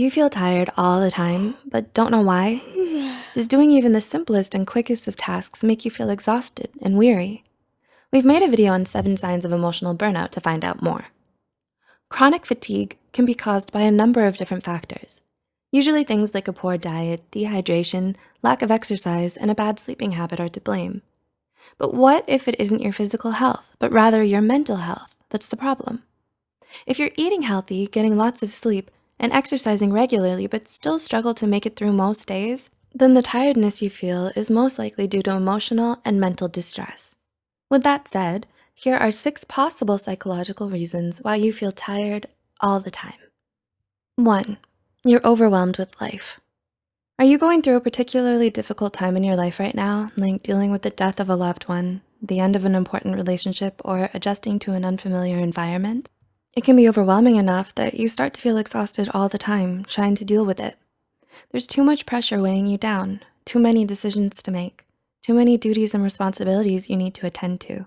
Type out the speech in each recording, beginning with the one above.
You feel tired all the time, but don't know why? Does doing even the simplest and quickest of tasks make you feel exhausted and weary? We've made a video on seven signs of emotional burnout to find out more. Chronic fatigue can be caused by a number of different factors. Usually things like a poor diet, dehydration, lack of exercise, and a bad sleeping habit are to blame. But what if it isn't your physical health, but rather your mental health that's the problem? If you're eating healthy, getting lots of sleep, and exercising regularly but still struggle to make it through most days, then the tiredness you feel is most likely due to emotional and mental distress. With that said, here are six possible psychological reasons why you feel tired all the time. One, you're overwhelmed with life. Are you going through a particularly difficult time in your life right now, like dealing with the death of a loved one, the end of an important relationship, or adjusting to an unfamiliar environment? It can be overwhelming enough that you start to feel exhausted all the time trying to deal with it. There's too much pressure weighing you down, too many decisions to make, too many duties and responsibilities you need to attend to.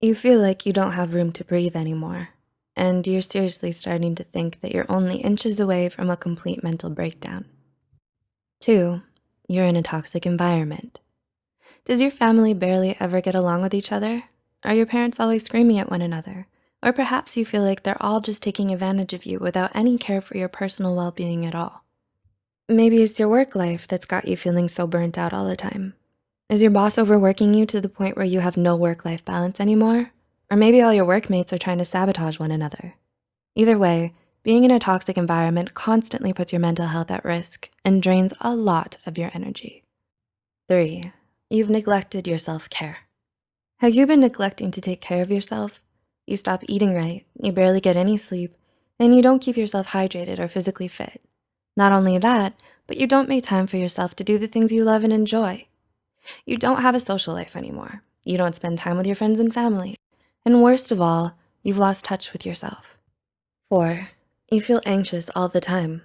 You feel like you don't have room to breathe anymore, and you're seriously starting to think that you're only inches away from a complete mental breakdown. Two, you're in a toxic environment. Does your family barely ever get along with each other? Are your parents always screaming at one another? Or perhaps you feel like they're all just taking advantage of you without any care for your personal well-being at all. Maybe it's your work life that's got you feeling so burnt out all the time. Is your boss overworking you to the point where you have no work-life balance anymore? Or maybe all your workmates are trying to sabotage one another. Either way, being in a toxic environment constantly puts your mental health at risk and drains a lot of your energy. Three, you've neglected your self-care. Have you been neglecting to take care of yourself you stop eating right, you barely get any sleep, and you don't keep yourself hydrated or physically fit. Not only that, but you don't make time for yourself to do the things you love and enjoy. You don't have a social life anymore. You don't spend time with your friends and family. And worst of all, you've lost touch with yourself. Four, you feel anxious all the time.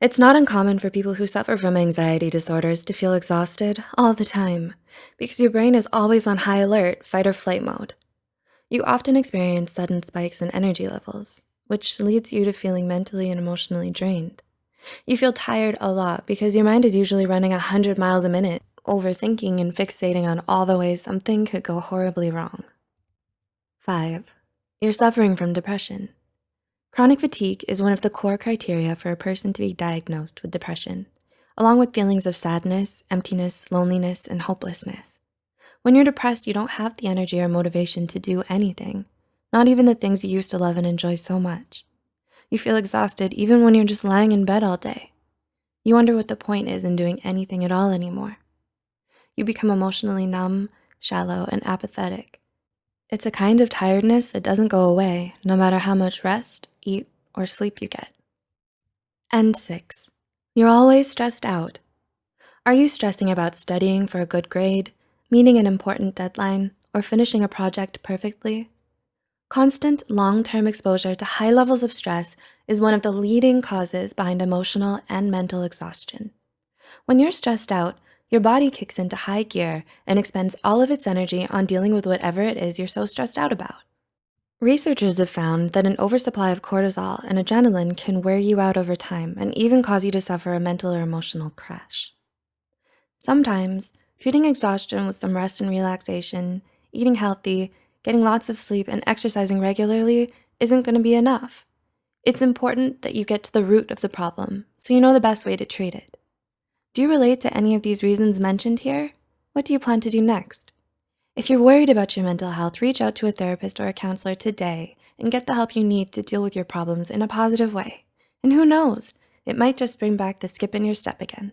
It's not uncommon for people who suffer from anxiety disorders to feel exhausted all the time because your brain is always on high alert, fight or flight mode. You often experience sudden spikes in energy levels, which leads you to feeling mentally and emotionally drained. You feel tired a lot because your mind is usually running 100 miles a minute, overthinking and fixating on all the ways something could go horribly wrong. Five, you're suffering from depression. Chronic fatigue is one of the core criteria for a person to be diagnosed with depression, along with feelings of sadness, emptiness, loneliness, and hopelessness. When you're depressed, you don't have the energy or motivation to do anything, not even the things you used to love and enjoy so much. You feel exhausted even when you're just lying in bed all day. You wonder what the point is in doing anything at all anymore. You become emotionally numb, shallow, and apathetic. It's a kind of tiredness that doesn't go away no matter how much rest, eat, or sleep you get. And six, you're always stressed out. Are you stressing about studying for a good grade, meeting an important deadline, or finishing a project perfectly. Constant long-term exposure to high levels of stress is one of the leading causes behind emotional and mental exhaustion. When you're stressed out, your body kicks into high gear and expends all of its energy on dealing with whatever it is you're so stressed out about. Researchers have found that an oversupply of cortisol and adrenaline can wear you out over time and even cause you to suffer a mental or emotional crash. Sometimes Treating exhaustion with some rest and relaxation, eating healthy, getting lots of sleep, and exercising regularly isn't gonna be enough. It's important that you get to the root of the problem so you know the best way to treat it. Do you relate to any of these reasons mentioned here? What do you plan to do next? If you're worried about your mental health, reach out to a therapist or a counselor today and get the help you need to deal with your problems in a positive way. And who knows, it might just bring back the skip in your step again.